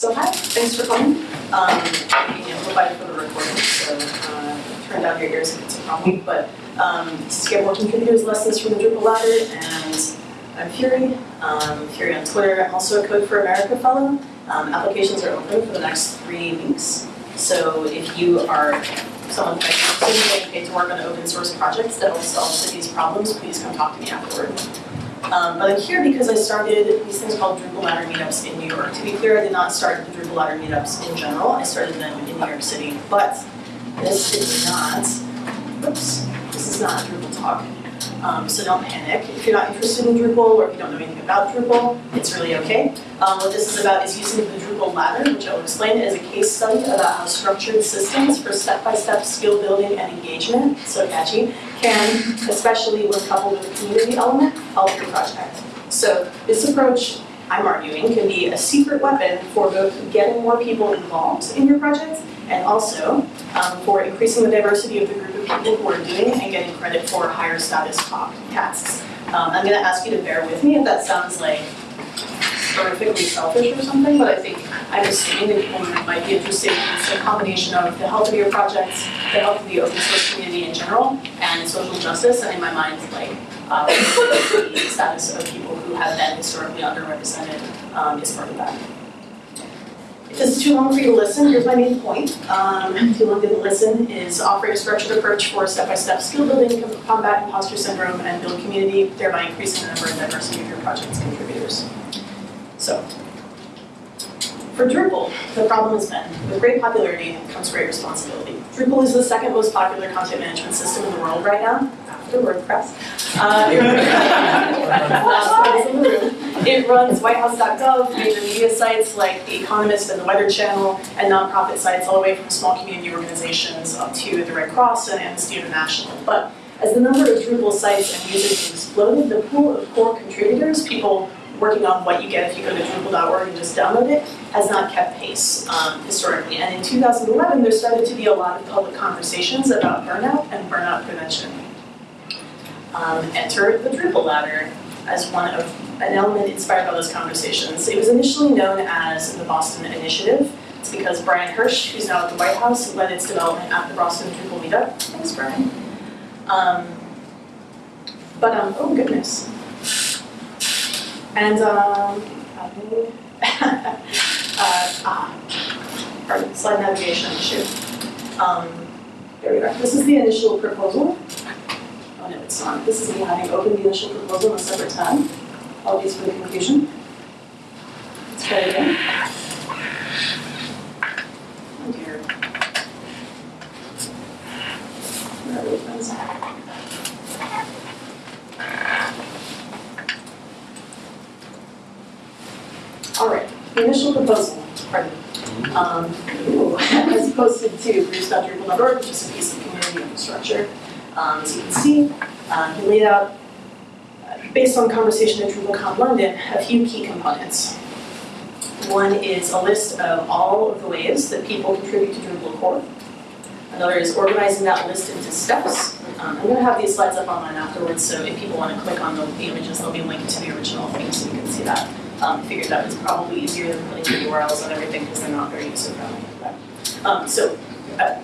So hi, thanks for coming. Um, being amplified for the recording, so uh, turn down your ears if it's a problem. But um, Get More Contributors Lessons from the Drupal Ladder, and I'm Fureigh. Um, Fureigh on Twitter. I'm also a Code for America fellow. Um, applications are open for the next three weeks. So if you are someone like city getting to work on open source projects that will solve cities' problems, please come talk to me afterward. Um, but I'm here because I started these things called Drupal Ladder meetups in New York. To be clear, I did not start the Drupal Ladder meetups in general. I started them in New York City. But this is not, oops, this is not Drupal talk. Um, so don't panic. If you're not interested in Drupal or if you don't know anything about Drupal, it's really okay. Um, what this is about is using the Drupal ladder, which I'll explain as a case study about how structured systems for step-by-step skill building and engagement, so catchy, can, especially when coupled with a community element, help your project. So this approach, I'm arguing, can be a secret weapon for both getting more people involved in your project and also um, for increasing the diversity of the group of people who are doing and getting credit for higher status tasks. Um, I'm going to ask you to bear with me if that sounds like horrifically selfish or something, but I think I'm assuming that people might be interested in a combination of the health of your projects, the health of the open source community in general, and social justice, and in my mind, like uh, the status of people who have been historically underrepresented um, is part of that. If this is too long for you to listen, here's my main point. Um, too long didn't listen is offering a structured approach for step-by-step skill building, combat imposter syndrome, and build community, thereby increasing the number and diversity of your project's contributors. So, for Drupal, the problem has been, with great popularity comes great responsibility. Drupal is the second most popular content management system in the world right now, after WordPress. Uh, it runs whitehouse.gov, major media sites like The Economist and The Weather Channel, and nonprofit sites all the way from small community organizations up to the Red Cross and Amnesty International. But as the number of Drupal sites and users exploded, the pool of core contributors, people working on what you get if you go to Drupal.org and just download it, has not kept pace um, historically. And in 2011, there started to be a lot of public conversations about burnout and burnout prevention. Um, enter the Drupal ladder as one of an element inspired by those conversations. It was initially known as the Boston Initiative. It's because Bryan Hirsch, who's now at the White House, led its development at the Boston Drupal meetup. Thanks, Bryan. Um, but, um, oh goodness, and um, uh, pardon, slide navigation issue. Um, there we go. This is the initial proposal. Oh no, it's not. This is me having opened the initial proposal in a separate tab. Apologies for the confusion. Let's try it again. Oh dear. Are? All right, the initial proposal, pardon, um, as posted to groups.drupal.org, which is a piece of community infrastructure. Um, as you can see, um, he laid out, uh, based on conversation at DrupalCon London, a few key components. One is a list of all of the ways that people contribute to Drupal core. Another is organizing that list into steps. Um, I'm going to have these slides up online afterwards, so if people want to click on the, the images, they'll be linked to the original thing so you can see that um, figured that was probably easier than putting the URLs and everything because they're not very user friendly. Um, so, uh,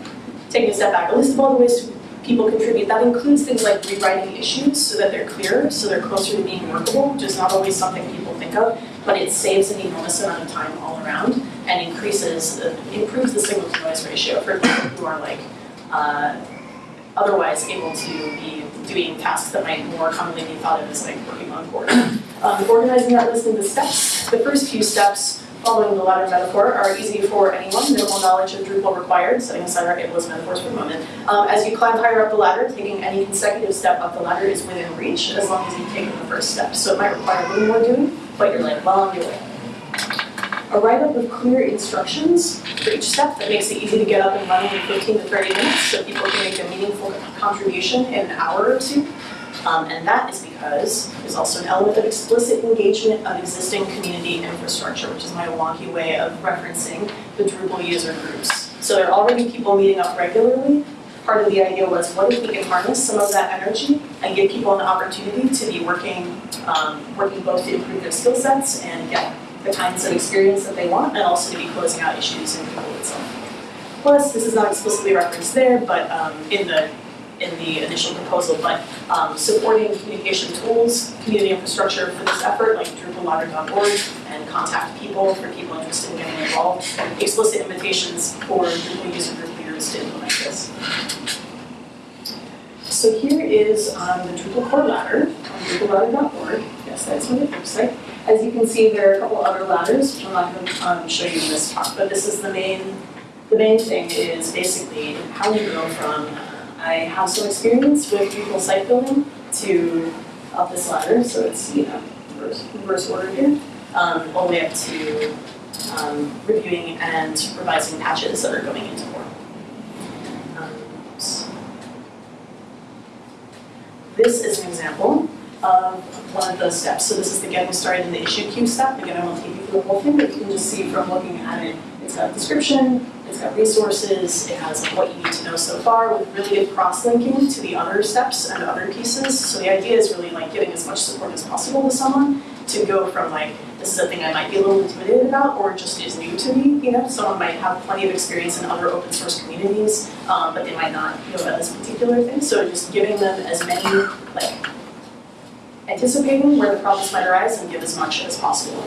taking a step back, a list of all the ways people contribute, that includes things like rewriting issues so that they're clearer, so they're closer to being workable, which is not always something people think of, but it saves an enormous amount of time all around and increases, uh, improves the signal to noise ratio for people who are like, uh, otherwise able to be doing tasks that might more commonly be thought of as like working on board. Um, organizing that list into steps. The first few steps following the ladder metaphor are easy for anyone, minimal knowledge of Drupal required, setting aside our ableist metaphors for a moment. Um, as you climb higher up the ladder, taking any consecutive step up the ladder is within reach as long as you've taken the first step. So it might require a little more doing, but you're like well on your way. A write-up of clear instructions for each step that makes it easy to get up and running in 15 to 30 minutes so people can make a meaningful contribution in an hour or two. Um, and that is because there's also an element of explicit engagement of existing community infrastructure, which is my wonky way of referencing the Drupal user groups. So there are already people meeting up regularly. Part of the idea was, what if we can harness some of that energy and give people an opportunity to be working, um, working both to improve their skill sets and get the kinds of experience that they want, and also to be closing out issues in Drupal itself. Plus, this is not explicitly referenced there, but um, in the in the initial proposal, but um, supporting communication tools, community infrastructure for this effort, like drupalladder.org, and contact people for people interested in getting involved, explicit invitations for Drupal user group leaders to implement this. So here is um, the Drupal core ladder on drupalladder.org. Yes, that's it looks like. As you can see, there are a couple other ladders, which I'm not going to um, show you in this talk, but this is the main, the main thing is basically how you go from I have some experience with Drupal site building to up this ladder, so it's, you know, reverse, reverse order here, um, all the way up to um, reviewing and revising patches that are going into core. Um, so this is an example of one of those steps. So this is the getting started in the issue queue step. Again, I won't take you through the whole thing, but you can just see from looking at it, it's got a description, it's got resources, it has what you need to know so far with really good cross-linking to the other steps and other pieces. So the idea is really like giving as much support as possible to someone to go from like, this is a thing I might be a little intimidated about or just is new to me, you know, someone might have plenty of experience in other open source communities, um, but they might not know about this particular thing. So just giving them as many, like, anticipating where the problems might arise and give as much as possible.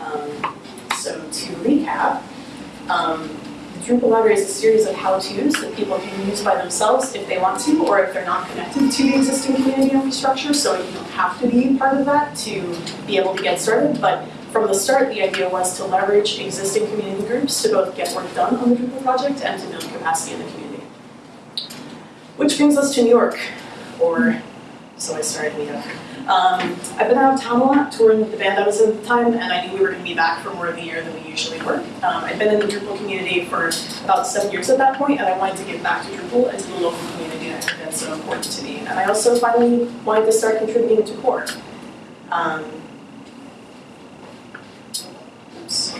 Um, so to recap, um, Drupal ladder is a series of how-tos that people can use by themselves if they want to, or if they're not connected to the existing community infrastructure, so you don't have to be part of that to be able to get started. But from the start, the idea was to leverage existing community groups to both get work done on the Drupal project and to build capacity in the community. Which brings us to New York, or so I started York. Um, I've been out of town a lot, touring with the band I was in at the time, and I knew we were going to be back for more of the year than we usually were. Um, I'd been in the Drupal community for about seven years at that point, and I wanted to give back to Drupal and to the local community that had been so important to me. And I also finally wanted to start contributing to core. Um, oops.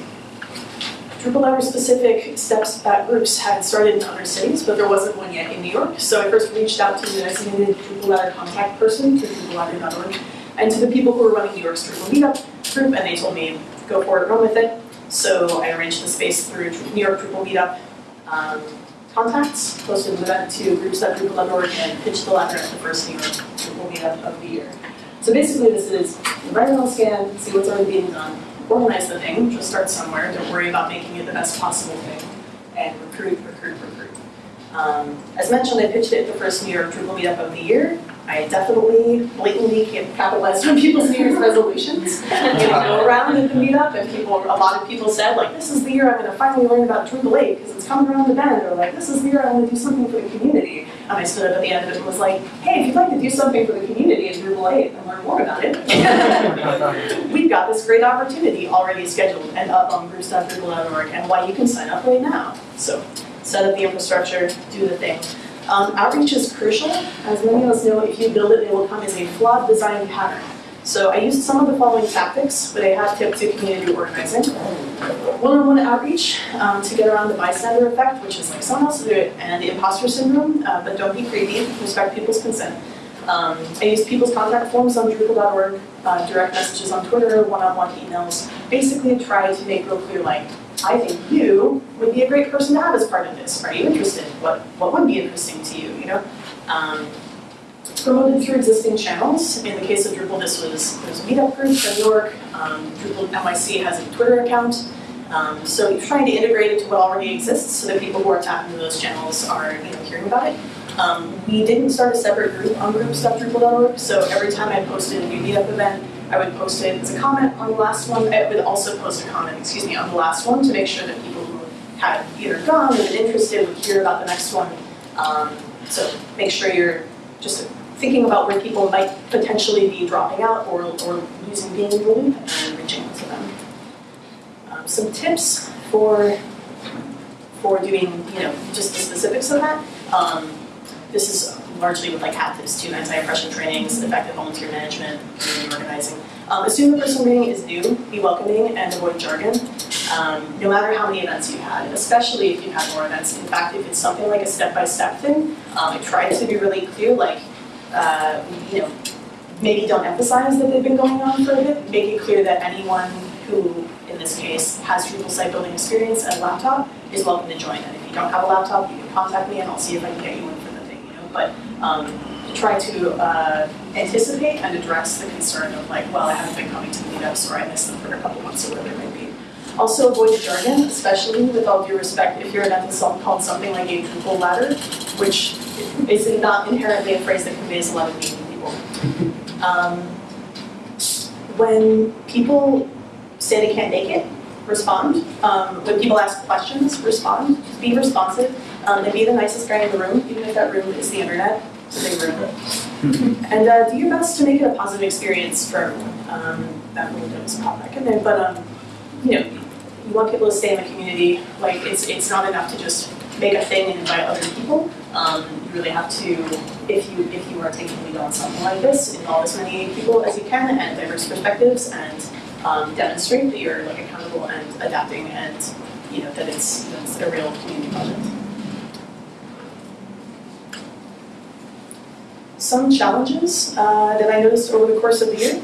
Library specific steps that groups had started in other cities, but there wasn't one yet in New York. So I first reached out to the designated Drupal ladder contact person through drupalladder.org and to the people who were running New York's Drupal meetup group, and they told me, go for it, run with it. So I arranged the space through New York Drupal meetup um, contacts, posted an event to groups.drupal.org, and pitched the ladder at the first New York Drupal meetup of the year. So basically this is environmental scan, see what's already being done, organize the thing, just start somewhere, don't worry about making it the best possible thing, and recruit, recruit, recruit. Um, as mentioned, I pitched it at the first New York Drupal meetup of the year. I definitely blatantly capitalized on people's New Year's resolutions. and go around at the meetup, and people, a lot of people said, like, this is the year I'm going to finally learn about Drupal 8 because it's coming around the bend, or like, this is the year I want to do something for the community. And I stood up at the end of it and was like, hey, if you'd like to do something for the community in Drupal 8 and learn more about it, we've got this great opportunity already scheduled and up on groups.drupal.org and why you can sign up right now. So set up the infrastructure, do the thing. Um, outreach is crucial. As many of us know, if you build it, it will come as a flawed design pattern. So I used some of the following tactics, but I have tip to community organizing. One-on-one outreach um, to get around the bystander effect, which is like someone else do it, and the imposter syndrome, uh, but don't be creepy, respect people's consent. Um, I use people's contact forms on Drupal.org, uh, direct messages on Twitter, one-on-one emails, basically try to make real clear like, I think you would be a great person to have as part of this. Are you interested? What what would be interesting to you? You know, um, promoted through existing channels. In the case of Drupal, this was there's a meetup group in New York. Um, Drupal NYC has a Twitter account. Um, so you're trying to integrate it to what already exists, so that people who are tapping into those channels are you know hearing about it. Um, we didn't start a separate group on groups.drupal.org, so every time I posted a new meetup event, I would post it as a comment on the last one. I would also post a comment, excuse me, on the last one to make sure that people who had either gone or been interested would hear about the next one. Um, so make sure you're just thinking about where people might potentially be dropping out or, or using being in and reaching out to them. Um, some tips for for doing, you know, just the specifics of that. Um, this is largely with like hat tips too, anti-oppression trainings, effective volunteer management, community organizing. Um, assume the person reading is new, be welcoming, and avoid jargon. Um, no matter how many events you've had, especially if you've had more events. In fact, if it's something like a step-by-step thing, um, to be really clear, like, uh, you know, maybe don't emphasize that they've been going on for a bit, make it clear that anyone who, in this case, has Drupal site building experience and a laptop, is welcome to join. And if you don't have a laptop, you can contact me and I'll see if I can get you one But um, try to uh, anticipate and address the concern of like, well, I haven't been coming to meetups or I missed them for a couple months or whatever it might be. Also avoid jargon, especially with all due respect, if you're an ethical called something like a Drupal ladder, which is not inherently a phrase that conveys a lot of meaning to people. Um, when people say they can't make it, respond. Um, when people ask questions, respond. Be responsive. Um, and be the nicest guy in the room, even if that room is the internet. It's a big room. and uh, do your best to make it a positive experience for everyone. Um, that really does pop back in there. But um, you know, you want people to stay in the community. Like it's it's not enough to just make a thing and invite other people. Um, you really have to, if you if you are taking lead on something like this, involve as many people as you can and diverse perspectives and um, demonstrate that you're like accountable and adapting and you know that it's, it's a real community project. Some challenges uh, that I noticed over the course of the year.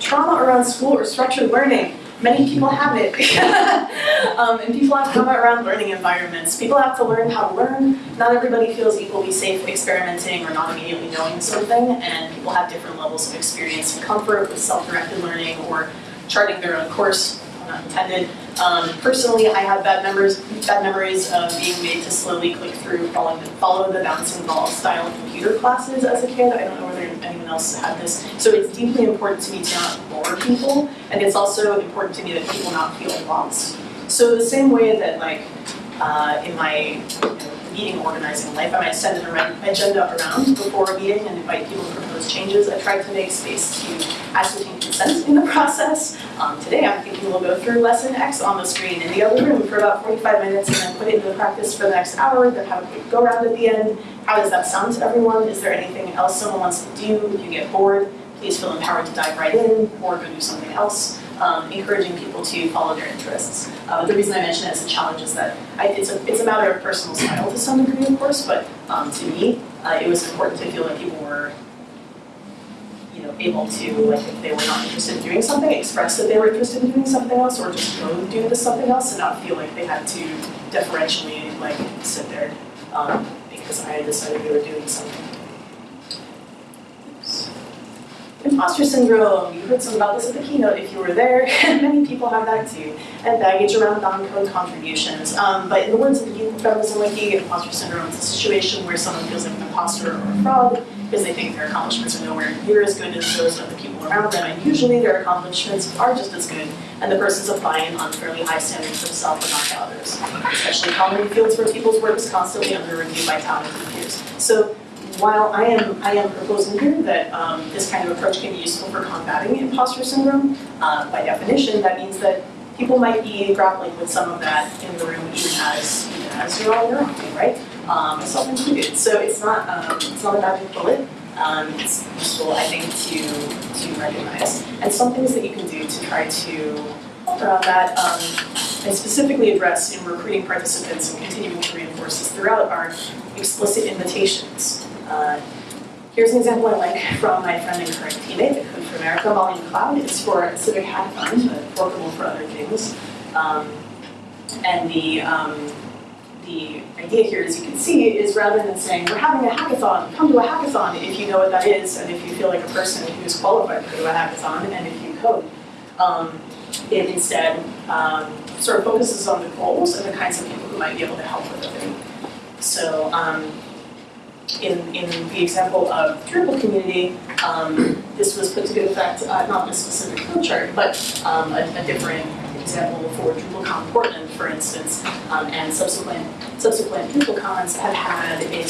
Trauma around school or structured learning. Many people have it. um, and people have trauma around learning environments. People have to learn how to learn. Not everybody feels equally safe experimenting or not immediately knowing something, and people have different levels of experience and comfort with self-directed learning or charting their own course, not intended. Um, personally, I have bad memories, bad memories of being made to slowly click through, follow the, follow the bouncing ball style computer classes as a kid. I don't know whether anyone else had this. So it's deeply important to me to not bore people, and it's also important to me that people not feel lost. So the same way that like uh, in my you know, meeting organizing life, I might send an agenda around before a meeting and invite people to propose changes. I tried to make space to ascertain consent in the process. Um, today I'm thinking we'll go through lesson X on the screen in the other room for about 45 minutes and then put it into practice for the next hour, then have a quick go around at the end. How does that sound to everyone? Is there anything else someone wants to do? If you get bored, please feel empowered to dive right in or go do something else um, encouraging people to follow their interests. Uh, the reason I mention it as a challenge is that I, it's, a, it's a matter of personal style to some degree, of course, but um, to me, uh, it was important to feel like people were you know, able to, like if they were not interested in doing something, express that they were interested in doing something else, or just go do this something else and not feel like they had to deferentially like sit there um, because I decided they were doing something. Imposter syndrome, you heard some about this at the keynote if you were there, many people have that too. And baggage around non-code contributions. Um, but in the words of the Geek Feminism Wiki, imposter syndrome is a situation where someone feels like an imposter or a fraud because they think their accomplishments are nowhere near as good as those of the people around them, and usually their accomplishments are just as good, and the person's applying unfairly high standards for themselves and not to others, especially common in fields where people's work is constantly under review by talented peers. So while I am, I am proposing here that um, this kind of approach can be useful for combating imposter syndrome, uh, by definition, that means that people might be grappling with some of that in the room even as, even as you're all thing, right? Um, myself included. So it's not, um, it's not a magic bullet. Um, it's useful, I think, to, to recognize. And some things that you can do to try to help around that, um, and specifically address in recruiting participants and continuing to reinforce this throughout are explicit invitations. Uh, here's an example I like from my friend and current teammate at Code for America, Molly Cloud. It's for civic hackathon, but workable for other things. Um, and the, um, the idea here, as you can see, is rather than saying, we're having a hackathon, come to a hackathon if you know what that is, and if you feel like a person who's qualified to go to a hackathon, and if you code. Um, it instead um, sort of focuses on the goals and the kinds of people who might be able to help with it. So um, in, in the example of Drupal community, um, this was put to good effect, uh, not this specific flowchart, but um, a, a, different example for DrupalCon Portland, for instance, um, and subsequent subsequent DrupalCons have had a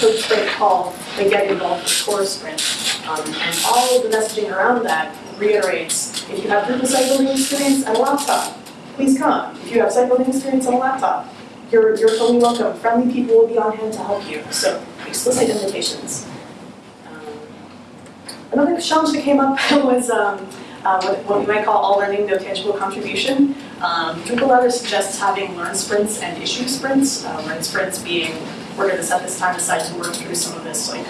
code sprint called the Get Involved with Core sprint. Um, and all the messaging around that reiterates, if you have Drupal building experience and a laptop, please come. If you have building experience on a laptop, you're, you're totally welcome. Friendly people will be on hand to help you. So explicit invitations. Um, another challenge that came up was um, uh, what, we might call all learning, no tangible contribution. Um, Drupal Ladder suggests having learn sprints and issue sprints. Uh, learn sprints being, we're going to set this time aside to work through some of this like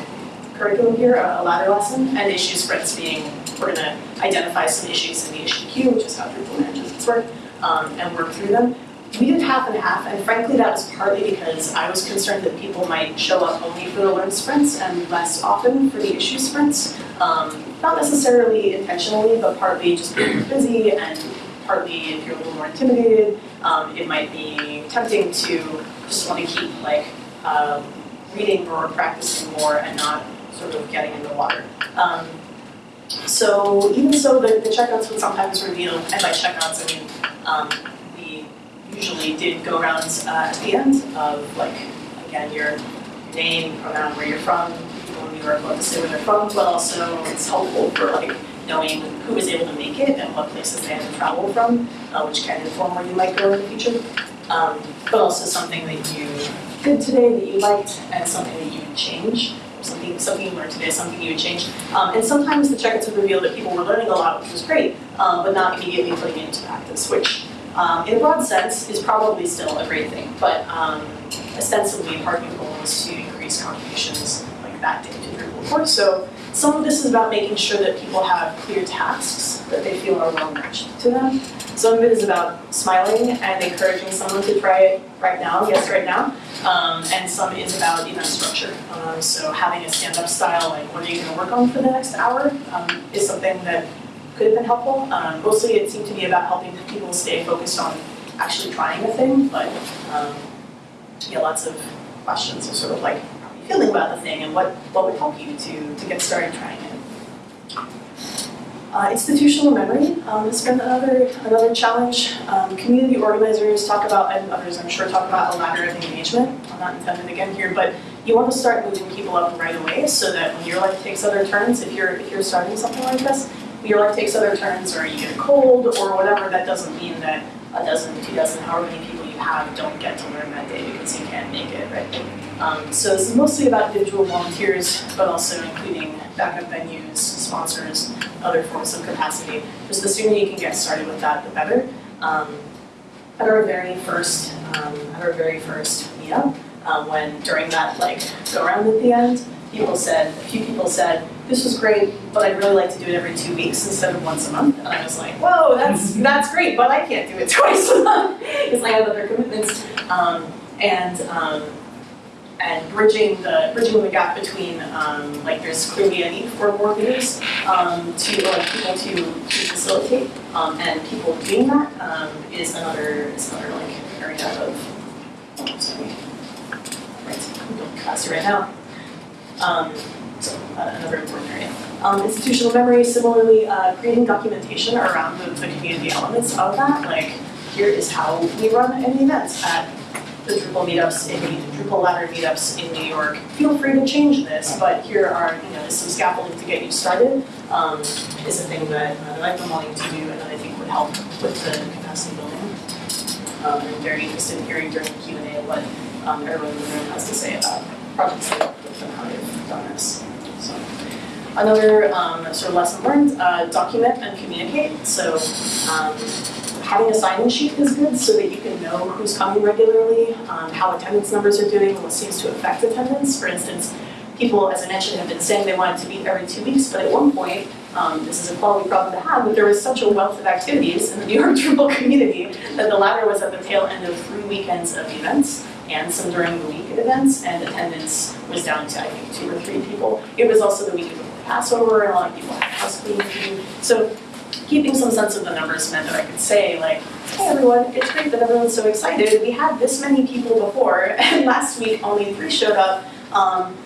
curriculum here, a a ladder lesson, and issue sprints being, we're gonna identify some issues in the issue queue, which is how Drupal manages its work, um, and work through them. We did half and half, and frankly, that was partly because I was concerned that people might show up only for the learn sprints and less often for the issue sprints. Um, not necessarily intentionally, but partly just being busy and partly if you're a little more intimidated, um, it might be tempting to just want to keep like, um, reading or practicing more and not sort of getting in the water. Um, so even so, the, the checkouts would sometimes reveal, and by checkouts, I mean, um, usually did go rounds uh, at the end of like, again, your name, pronoun, where you're from, people in New York love to say where they're from, but also it's helpful for like knowing who was able to make it and what places they had to travel from, uh, which can inform where you might go in the future. Um, but also something that you did today that you liked and something that you would change, something, something you learned today, something you would change. Um, and sometimes the check-ins would reveal that people were learning a lot, which was great, um, but not immediately putting it into practice, which um, in a broad sense is probably still a great thing, but um, ostensibly part of the goal is to increase contributions like that day to Drupal core. So some of this is about making sure that people have clear tasks that they feel are well matched to them. Some of it is about smiling and encouraging someone to try it right now, yes, right now. Um, and some is about event structure. Um, so having a stand-up style, like what are you gonna work on for the next hour, um, is something that could have been helpful. Um, mostly it seemed to be about helping people stay focused on actually trying a thing, but um, yeah, lots of questions of sort of like, how are you feeling about the thing and what, what would help you to, to get started trying it. Uh, institutional memory um, has been another, another challenge. Um, community organizers talk about, and others I'm sure talk about a ladder of engagement. I'm not intended again here, but you want to start moving people up right away so that when your life takes other turns, if you're, if you're starting something like this, your life takes other turns or you get a cold or whatever, that doesn't mean that a dozen, two dozen, however many people you have don't get to learn that day because you can't make it, right? Um, so this is mostly about individual volunteers, but also including backup venues, sponsors, other forms of capacity. Just the sooner you can get started with that, the better. Um, at our very first, um, at our very first meetup, um, when during that like go around at the end, people said, a few people said, this was great, but I'd really like to do it every two weeks instead of once a month. And I was like, whoa, that's that's great, but I can't do it twice a month because I have other commitments. Um, and um, and bridging the bridging the gap between um, like there's clearly a need for more leaders um, to like people to, to facilitate um, and people doing that um, is another is another like area of oh, sorry right I'm going faster right now um, so another important area. Um, institutional memory, similarly, uh, creating documentation around the, the community elements of that. Like, here is how we run any events at the Drupal meetups in the Drupal ladder meetups in New York. Feel free to change this, but here are you know some scaffolding to get you started. Um, is a thing that, uh, I've been wanting to do and that I think would help with the capacity building. Um, I'm very interested in hearing during the Q and A what um, everyone in the room has to say about projects that have and how they've done this. So another um, sort of lesson learned: uh, document and communicate. So. Um, having a sign-in sheet is good so that you can know who's coming regularly, um, how attendance numbers are doing, what seems to affect attendance. For instance, people, as I mentioned, have been saying they wanted to meet every two weeks, but at one point, um, this is a quality problem to have, but there was such a wealth of activities in the New York Drupal community that the ladder was at the tail end of three weekends of events and some during the week events, and attendance was down to, I think, two or three people. It was also the week before Passover, and a lot of people had house. So keeping some sense of the numbers meant that I could say like, hey everyone, it's great that everyone's so excited. We had this many people before, and last week only three showed up. Um,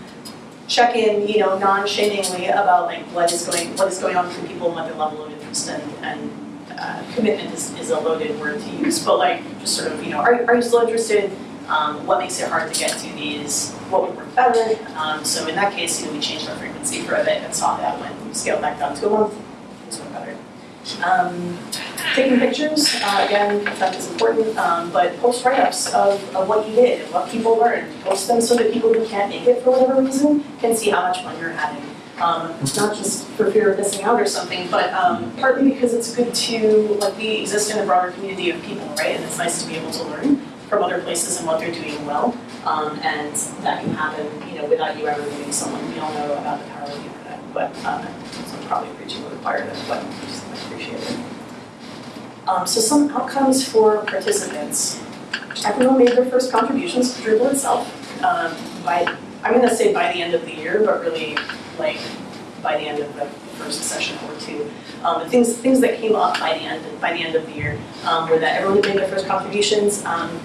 check in, you know, non-shamingly about like what is going what is going on for people and what their level of interest and, and uh, commitment is, is a loaded word to use, but like just sort of, you know, are, are you still interested? Um, what makes it hard to get to these? What would work better? Um, so in that case, you know, we changed our frequency for a bit and saw that when we scaled back down to a month, things went better. Um, taking pictures, uh, again, that is important, um, but post write-ups of, of what you did and what people learned. Post them so that people who can't make it for whatever reason can see how much fun you're having. Um, not just for fear of missing out or something, but um, partly because it's good to, like we exist in a broader community of people, right? And it's nice to be able to learn from other places and what they're doing well. Um, and that can happen, you know, without you ever meeting someone. We all know about the power of the internet, but, um, so I'm probably preaching to the choir, but I just appreciate it. Um, so some outcomes for participants. Everyone made their first contributions to Drupal itself. Um, by, I'm gonna say by the end of the year, but really like by the end of the first session or two. Um, the things, things that came up by the end, by the end of the year, um, were that everyone made their first contributions. Um,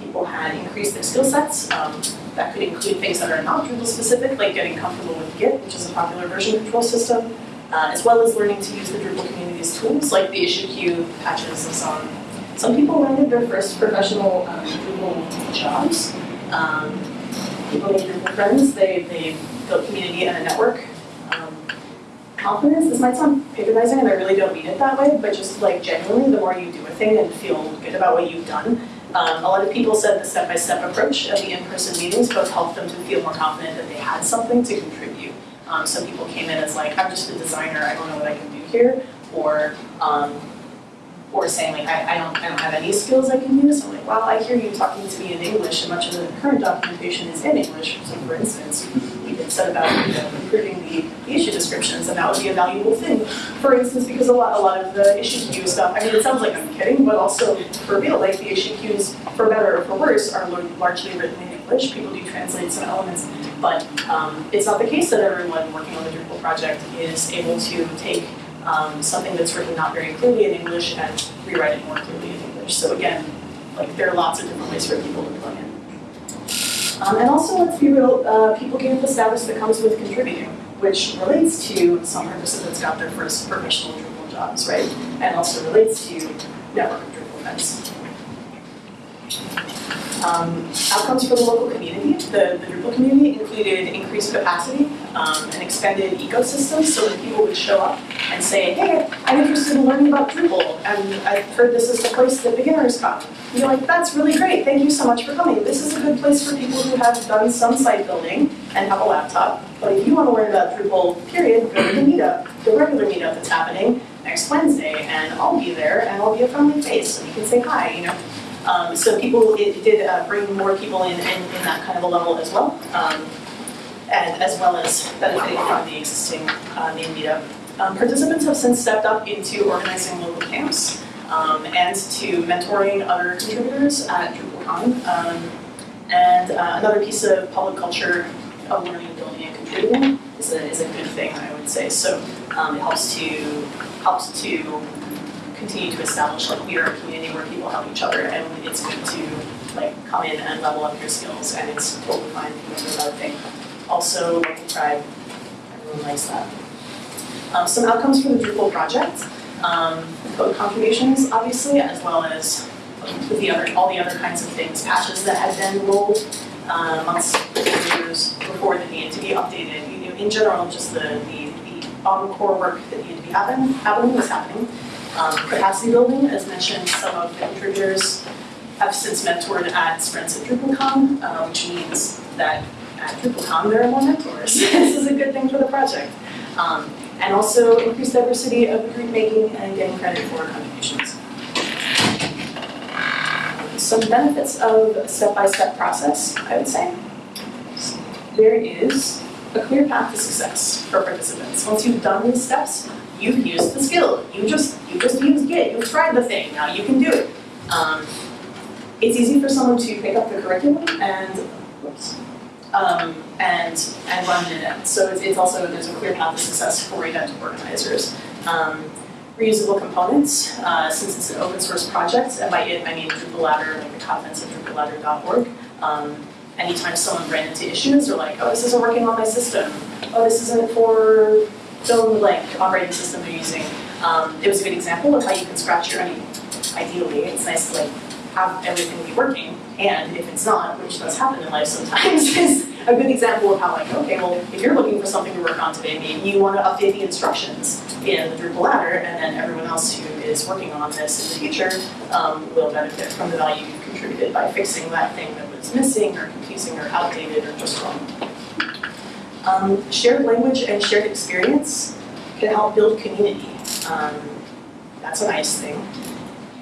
people had increased their skill sets. Um, that could include things that are not Drupal specific, like getting comfortable with Git, which is a popular version control system, uh, as well as learning to use the Drupal community's tools, like the issue queue, patches, and so on. Some people landed their first professional um, Drupal jobs. Um, people made Drupal friends, they, they built community and a network. Um, confidence, this might sound patronizing and I really don't mean it that way, but just like genuinely, the more you do a thing and feel good about what you've done, um, a lot of people said the step-by-step approach of the in-person meetings both helped them to feel more confident that they had something to contribute. Um, some people came in as like, I'm just a designer, I don't know what I can do here, or um, or saying like, I, I don't I don't have any skills I can use. I'm like, well, I hear you talking to me in English, and much of the current documentation is in English. So for instance, set about you know, improving the, the issue descriptions, and that would be a valuable thing. For instance, because a lot a lot of the issue queue stuff, I mean, it sounds like I'm kidding, but also for real, like the issue queues, for better or for worse, are largely written in English. People do translate some elements, but um, it's not the case that everyone working on the Drupal project is able to take um, something that's written not very clearly in English and rewrite it more clearly in English. So again, like there are lots of different ways for people to plug in. Um, and also, let's be real, uh, people gain the status that comes with contributing, which relates to some participants got their first professional Drupal jobs, right? And also relates to network Drupal events. Um, outcomes for the local community, the, the Drupal community included increased capacity, um, an expanded ecosystem, so when people would show up and say, hey, I'm interested in learning about Drupal, and I've heard this is the place that beginners come. You're like, that's really great, thank you so much for coming. This is a good place for people who have done some site building and have a laptop, but if you want to learn about Drupal, period, go to the meetup, the regular meetup that's happening next Wednesday, and I'll be there, and I'll be a friendly face, and you can say hi, you know. Um, so people, it did uh, bring more people in, in, in that kind of a level as well, um, and as well as benefiting from the existing uh, main meetup. Um, participants have since stepped up into organizing local camps um, and to mentoring other contributors at DrupalCon. Um, and uh, another piece of public culture of learning, building, and contributing is a, is a good thing, I would say. So um, it helps to helps to continue to establish like we are a community where people help each other and it's good to like come in and level up your skills and it's totally fine to do another thing. Also like local pride, everyone likes that. Um, some outcomes for the Drupal project, um, code contributions obviously, as well as with the other, all the other kinds of things, patches that had been rolled uh, months, years before that needed to be updated. You know, in general, just the, the, the on-core work that needed to be happen, happening was happening. Um, capacity building, as mentioned, some of the contributors have since mentored at sprints at DrupalCon, uh, which means that at DrupalCon there are more mentors. this is a good thing for the project. Um, and also increased diversity of group making and getting credit for contributions. Some benefits of a step-by-step process, I would say. There is a clear path to success for participants. Once you've done these steps, you've used the skill. You just you just used Git. You've tried the thing. Now you can do it. Um, it's easy for someone to pick up the curriculum and whoops, um, and and run it in. So it's, it's also there's a clear path to success for event organizers. Um, reusable components, uh, since it's an open source project, and by it I mean Drupal ladder, like the contents of drupalladder.org. Um, anytime someone ran into issues, or like, oh, this isn't working on my system. Oh, this isn't for fill in the operating system they're using. Um, it was a good example of how you can scratch your, I mean, ideally, it's nice to like have everything be working, and if it's not, which does happen in life sometimes, is a good example of how like, okay, well, if you're looking for something to work on today, maybe you want to update the instructions in the Drupal ladder, and then everyone else who is working on this in the future um, will benefit from the value you've contributed by fixing that thing that was missing or confusing or outdated or just wrong. Um, shared language and shared experience can help build community. Um, that's a nice thing.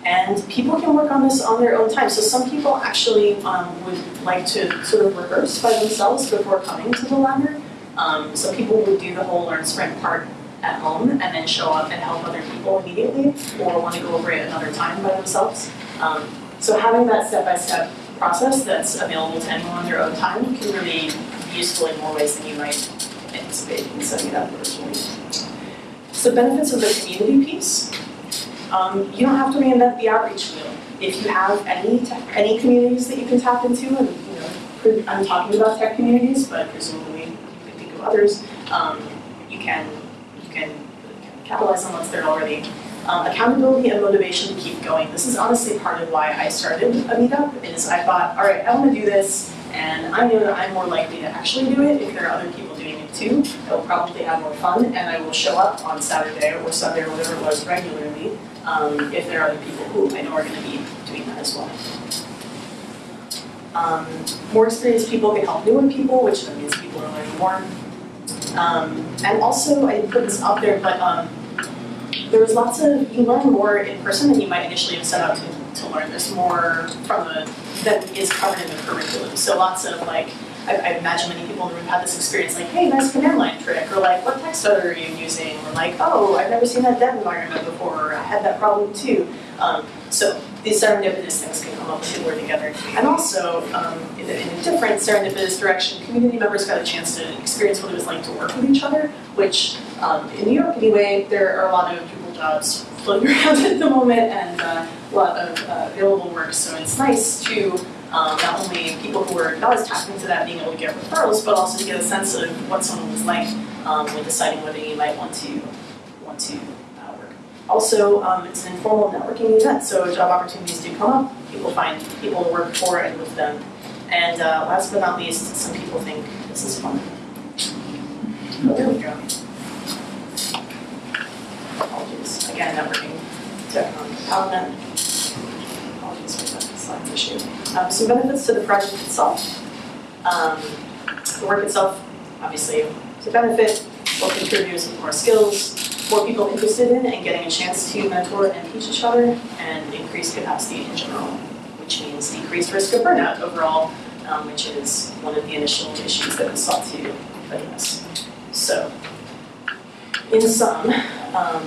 And people can work on this on their own time. So some people actually um, would like to sort of rehearse by themselves before coming to the ladder. Um, so people would do the whole learn sprint part at home and then show up and help other people immediately or want to go over it another time by themselves. Um, so having that step-by-step process that's available to anyone on their own time can really useful in more ways than you might anticipate in setting it up originally. So benefits of the community piece. Um, you don't have to reinvent the outreach wheel. If you have any any communities that you can tap into, and you know, I'm talking about tech communities, but presumably you can think of others. Um, you can you can capitalize on what's there already. Um, accountability and motivation to keep going. This is honestly part of why I started a meetup. Is I thought, all right, I want to do this, and I know that I'm more likely to actually do it if there are other people doing it too. I will probably have more fun, and I will show up on Saturday or Sunday or whatever it was regularly um, if there are other people who I know are going to be doing that as well. Um, more experienced people can help newer people, which means people are learning more. Um, and also, I put this up there, but um, there lots of, you learn more in person than you might initially have set out to, to learn. There's more from the, that is covered in the curriculum. So lots of like, I, I imagine many people in the room had this experience like, hey, nice command line trick, or like, what text editor are you using? Or like, oh, I've never seen that dev environment before, or I had that problem too. Um, so these serendipitous things can come up too or together. And also, um, in, a, in a different serendipitous direction, community members got a chance to experience what it was like to work with each other, which um, in New York anyway, there are a lot of Drupal jobs floating around at the moment and uh, a lot of uh, available work. So it's nice to um, not only people who are not as tapped into that being able to get referrals, but also to get a sense of what someone was like um, when deciding whether you might want to want to uh, work. Also, um, it's an informal networking event, so job opportunities do come up. People find people to work for and with them. And uh, last but not least, some people think this is fun. Oh, there. Apologies. Again, networking um, Paladin. Slide issue. Um, some benefits to the project itself. Um, the work itself, obviously, is a benefit. More contributors with more skills, more people interested in and getting a chance to mentor and teach each other, and increased capacity in general, which means decreased risk of burnout overall, um, which is one of the initial issues that we sought to address. So, in sum, um,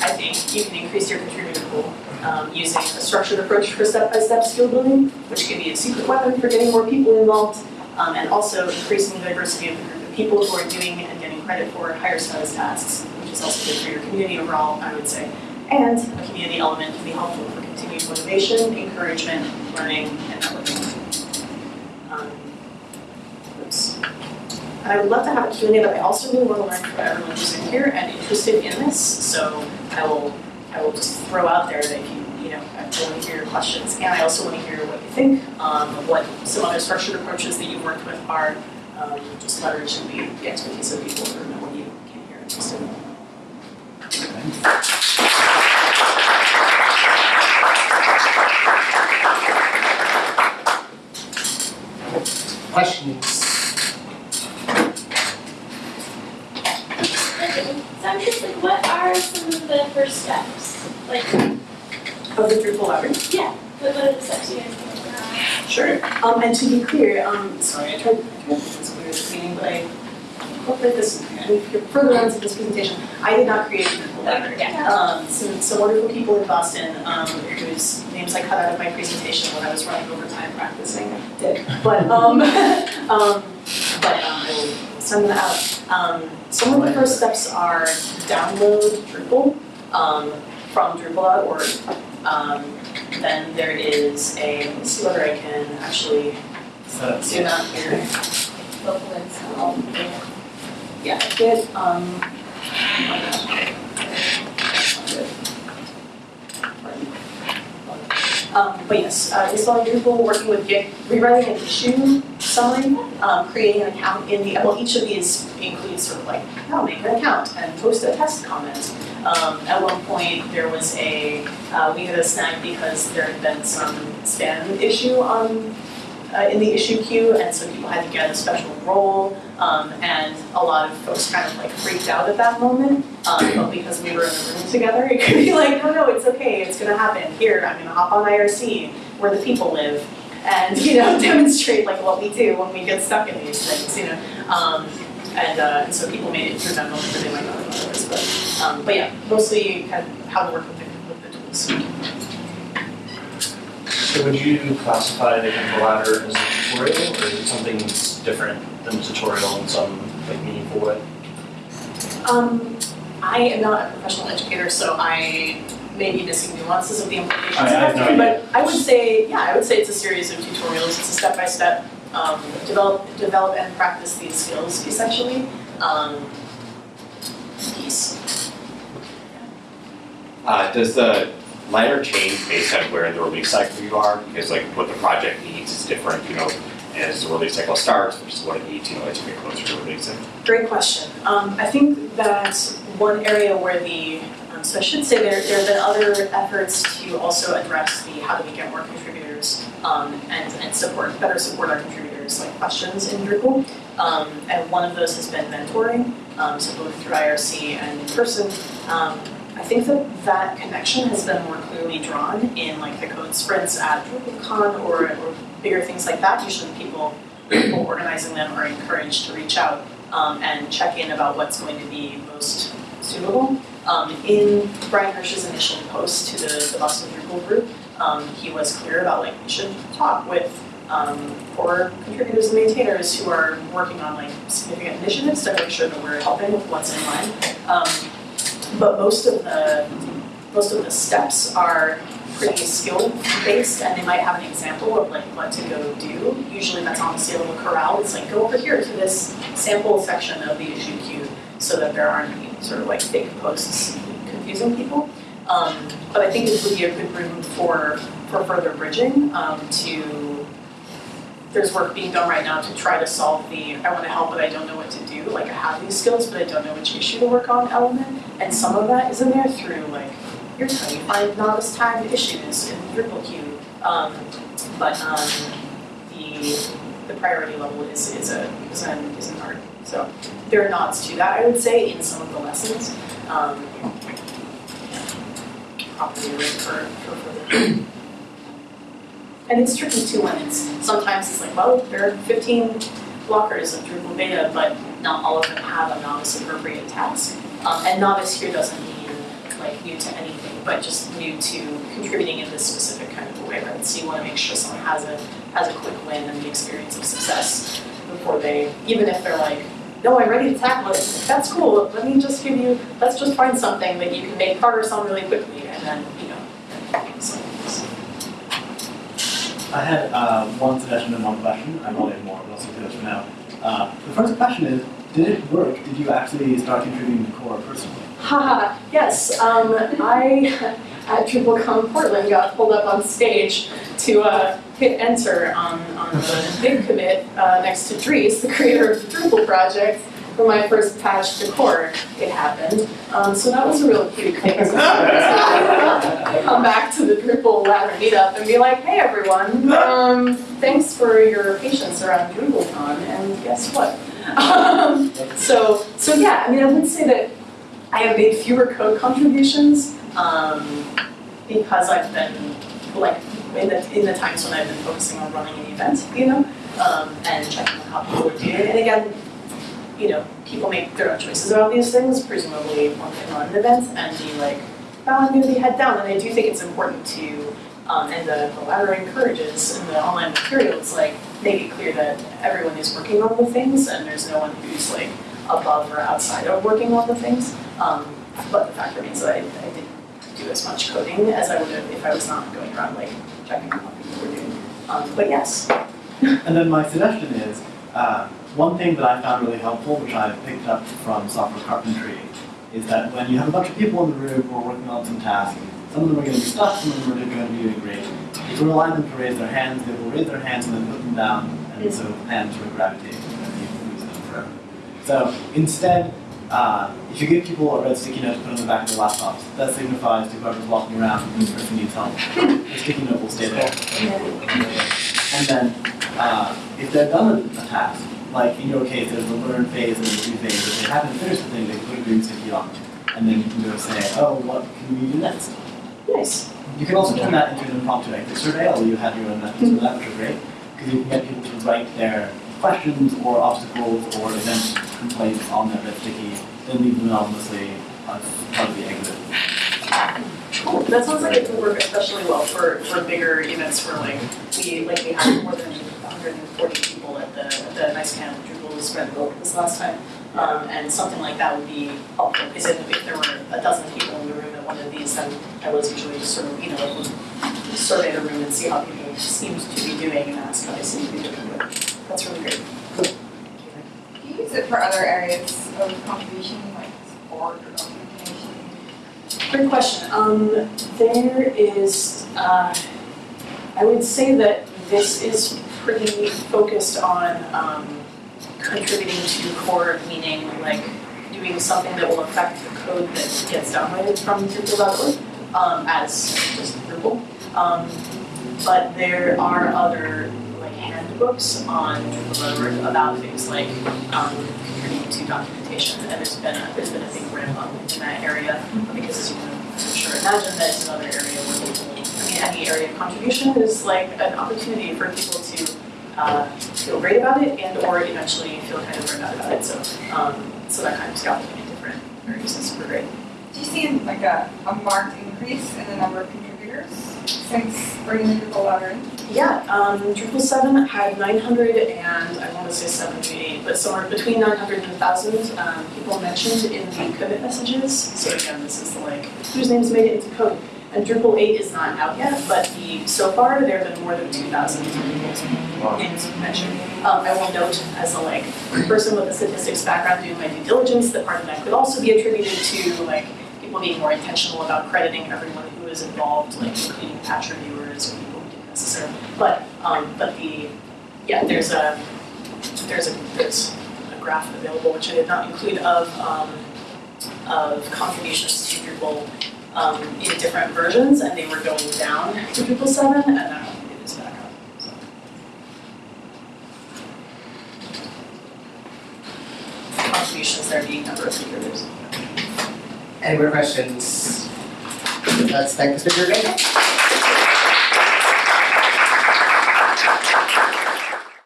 I think you can increase your contributor pool um, using a structured approach for step-by-step skill building, which can be a secret weapon for getting more people involved, um, and also increasing the diversity of the group of people who are doing and getting credit for higher status tasks, which is also good for your community overall, I would say. And a community element can be helpful for continued motivation, encouragement, learning, and networking. Um, I would love to have a Q&A, but I also really want to learn from everyone who's in here and interested in this. So I will, I will just throw out there that if you, you know, I want to hear your questions, and I also want to hear what you think, um, what some other structured approaches that you've worked with are, um, just leveraging the, the expertise of people who know what you can hear interested in. Questions? So I'm just like, what are some of the first steps? Like, Of the Drupal ladder? yeah, what what are the steps you guys think? Sure. Um, and to be clear, um, sorry, I tried, I tried to make this clear at the beginning, but I hope that this, further on to this presentation, I did not create the Drupal ladder. Yeah. Um, some, some wonderful people in Boston, um, whose names I cut out of my presentation when I was running overtime practicing, did. But, um, um, but, um, I will send them out. Um, some of the first steps are download Drupal, um, from Drupal.org. Um, then there is a, let me see whether I can actually zoom out here. Local links, yeah, did, um. Um, but yes, uh, installing Drupal, working with Git, rewriting an issue summary, um, creating an account in the, well, each of these includes sort of like, how make an account and post a test comment. Um, at one point, there was a, uh, we had a snag because there had been some spam issue on uh, in the issue queue, and so people had to get a special role. Um, and a lot of folks kind of like freaked out at that moment, um, but because we were in the room together, it could be like, no, no, it's okay, it's gonna happen. Here, I'm gonna hop on IRC where the people live, and you know, demonstrate like what we do when we get stuck in these things, you know. And, uh, and so people made it through that moment where they might not have otherwise, but, um, but yeah, mostly kind of how to work with the, with the tools. So would you classify the ladder as a tutorial, or is it something that's different than a tutorial in some like meaningful way? Um, I am not a professional educator, so I may be missing nuances of the implications I- of I have that, no but I would say, yeah, I would say it's a series of tutorials, it's a step-by-step, um, develop, develop and practice these skills essentially, um, piece. Uh, does the ladder change based on where in the release cycle you are? Because like what the project needs is different, you know, as the release cycle starts, which is what it needs, you know, as you get closer to releasing. Great question. Um, I think that one area where the, um, so I should say there, there have been other efforts to also address the how do we get more contributors, um, and, and support, better support our contributors, like questions in Drupal. Um, and one of those has been mentoring, um, so both through IRC and in person. Um, I think that that connection has been more clearly drawn in like the code sprints at DrupalCon or, or bigger things like that. Usually people, people organizing them are encouraged to reach out um, and check in about what's going to be most suitable. Um, in Bryan Hirsch's initial post to the, the Boston Drupal group, um, he was clear about like we should talk with um, core contributors and maintainers who are working on like significant initiatives to make sure that we're helping with what's in line. Um, but most of the most of the steps are pretty skill based and they might have an example of like what to go do. Usually that's on the scalable corral. It's like go over here to this sample section of the issue queue so that there aren't sort of like fake posts confusing people. Um, but I think this would be a good room for for further bridging um, to there's work being done right now to try to solve the I want to help but I don't know what to do. Like I have these skills but I don't know which issue to work on element. And some of that is in there through like here's how you find novice tagged issues in Drupal queue. Um, but um, the the priority level is is a is an is an art. So there are nods to that I would say in some of the lessons. Um, And it's tricky too when it's sometimes it's like, well, there are 15 blockers of Drupal beta, but not all of them have a novice appropriate task. Um, and novice here doesn't mean like new to anything, but just new to contributing in this specific kind of way, right? So you want to make sure someone has a has a quick win and the experience of success before they, even if they're like, no, I'm ready to tackle it. That's cool. Let me just give you. Let's just find something that you can make progress on really quickly, and then you know. I had uh, one suggestion and one question. I probably have more, but to this for now. Uh, the first question is, did it work? Did you actually start contributing to core personally? Haha, yes, um, I, at DrupalCon Portland, got pulled up on stage to, uh, hit enter on, on the big commit, uh, next to Dries, the creator of the Drupal project, for my first patch to core, it happened. Um, so that was a real cute thing. to Come back to the Drupal ladder meetup and be like, hey everyone, um, thanks for your patience around DrupalCon, and guess what? Um, so, so yeah, I mean, I would say that I have made fewer code contributions um, because I've been like in the in the times when I've been focusing on running an event, you know, um, and checking how people are doing. And again, you know, people make their own choices about these things. Presumably, one can run an event and be like, "Oh, I'm going to be head down." And I do think it's important to, um, and the, the ladder encourages in the online materials, like make it clear that everyone is working on the things and there's no one who's like above or outside of working on the things. Um, but the fact remains that I, I didn't do as much coding as I would have if I was not going around like checking on how people were doing. Um, but yes, And then my suggestion is, uh, one thing that I found really helpful, which I picked up from software carpentry, is that when you have a bunch of people in the room who are working on some task, some of them are going to be stuck, some of them are going to be doing great. If you rely on them to raise their hands, they will raise their hands and then put them down, and so hands will gravitate and you can use them forever. So instead, uh, if you give people a red sticky note to put on the back of their laptops, that signifies to whoever's walking around this person needs help. The sticky note will stay there. And then uh, if they've done a, a task, like in your case, there's a learn phase and a do phase, if they haven't finished the thing, they can put a green sticky on. And then you can go say, oh, what can we do next? Nice. You can also turn that into an impromptu exit survey, although you have your own methods for that, which are great, because you can get people to write their questions or obstacles or event complaints on that red sticky, then leave them anonymously as part of the exit. Cool, that sounds like it would work especially well for, for bigger events where like, we, like we had more than hundred and forty people at the, at the Nice Camp Drupal Spread Book this last time. Um, and something like that would be helpful, because if, if there were a dozen people in the room at one of these, then I was usually just sort of, you know, survey the room and see how people seemed to be doing and ask how they seemed to be doing, that's really great. Do you use it for other areas of contribution, like sport or documentation? Great question. Um, there is, uh, I would say that this is pretty focused on, um, contributing to core, meaning like doing something that will affect the code that gets downloaded from Drupal.org, um, as just Drupal. Um, but there are other handbooks on Drupal.org about things like, um, contributing to documentation, and there's been a, there's been a big ramp up in that area because as you can I'm sure imagine that it's another area where people, I mean, any area of contribution is like an opportunity for people to uh, feel great about it and or eventually feel kind of burned out about it. So, um, so that kind of scaffolding in different areas is super great. Do you see like a, a marked increase in the number of contributors since bringing the Drupal ladder in? Yeah, um, Drupal seven had nine hundred and I want to say seventy-eight, but somewhere between nine hundred and thousand, um, people mentioned in the commit messages. So again, this is the like, whose names made it into code? And Drupal eight is not out yet, but the, so far, there have been more than two thousand people's names mentioned. Um, I will note as a like, person with a statistics background doing my due diligence, that part of that could also be attributed to like, people being more intentional about crediting everyone who is involved, like including patch reviewers or people who didn't necessarily. But, um, but the, yeah, there's a, there's a, there's a graph available, which I did not include, of, um, of contributions to Drupal, um, in different versions, and they were going down to Drupal seven, and now it is back up, so. Contributions there being number of contributors. Any more questions? Let's thank speaker again.